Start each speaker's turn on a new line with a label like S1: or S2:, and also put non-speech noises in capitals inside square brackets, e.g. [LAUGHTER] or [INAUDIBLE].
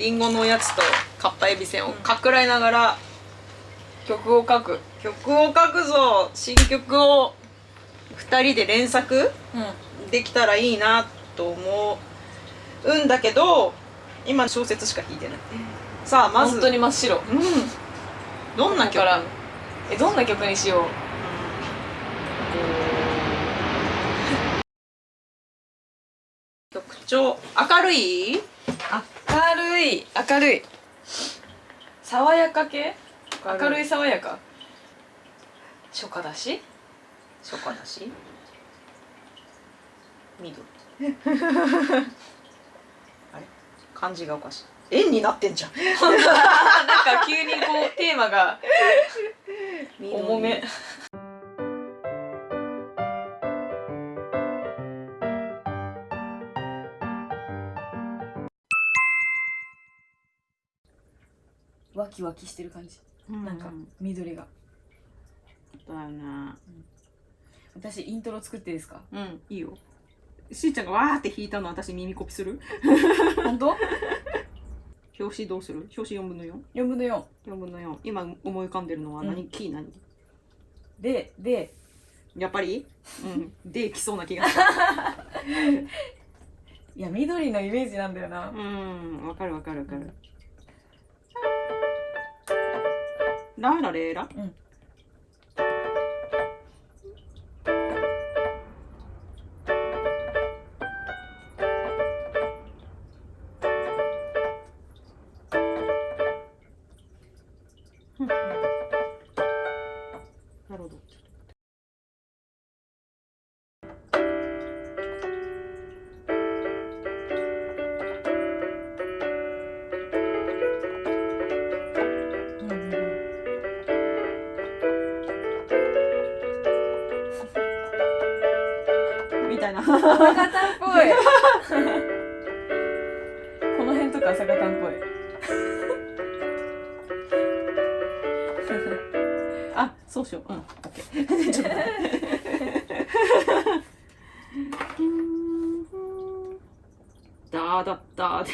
S1: リンゴのおやつとかっぱえびせんをかっくらいながら
S2: 曲を書く。
S1: 曲を書くぞ。新曲を。2人で連作？
S2: うん
S1: できたらいいなと思うんだけど今小説しか弾いてない。さあまず。
S2: 本当に真っ白。
S1: うん。どんな曲？
S2: だからえどんな曲にしよう？
S1: 曲調。明るい？
S2: 明るい明るい。爽やか系？
S1: 明るい。
S2: 爽やか？初夏だし？
S1: 初夏だし？緑。[LAUGHS] あれ？漢字がおかしい。円になってんじゃん。[LAUGHS]
S2: なんか急にこうテーマが [LAUGHS] 重めワキワキしてる感じ。
S1: うん。
S2: なんか緑が。
S1: だよね
S2: 私イントロ作ってですか？
S1: うん。いいよ。しーちゃんがわーって弾いたの私耳コピする？
S2: 本当？[LAUGHS]
S1: 表紙どうする？表紙4分の 4?4
S2: 4分の4
S1: 分の4今思い浮かんでるのは何、
S2: うん。
S1: キー何？
S2: でで。
S1: やっぱり？うん。[LAUGHS] できそうな気がす
S2: いや緑のイメージなんだよな。
S1: るうん。わかるわかるわかるラーラレーラ？
S2: うん。
S1: なたいな。
S2: 朝方っぽい。[LAUGHS] この辺とか朝方っぽい。[LAUGHS]
S1: あそうしよう。うん。オッケーちょっと [LAUGHS] ダーダッダーって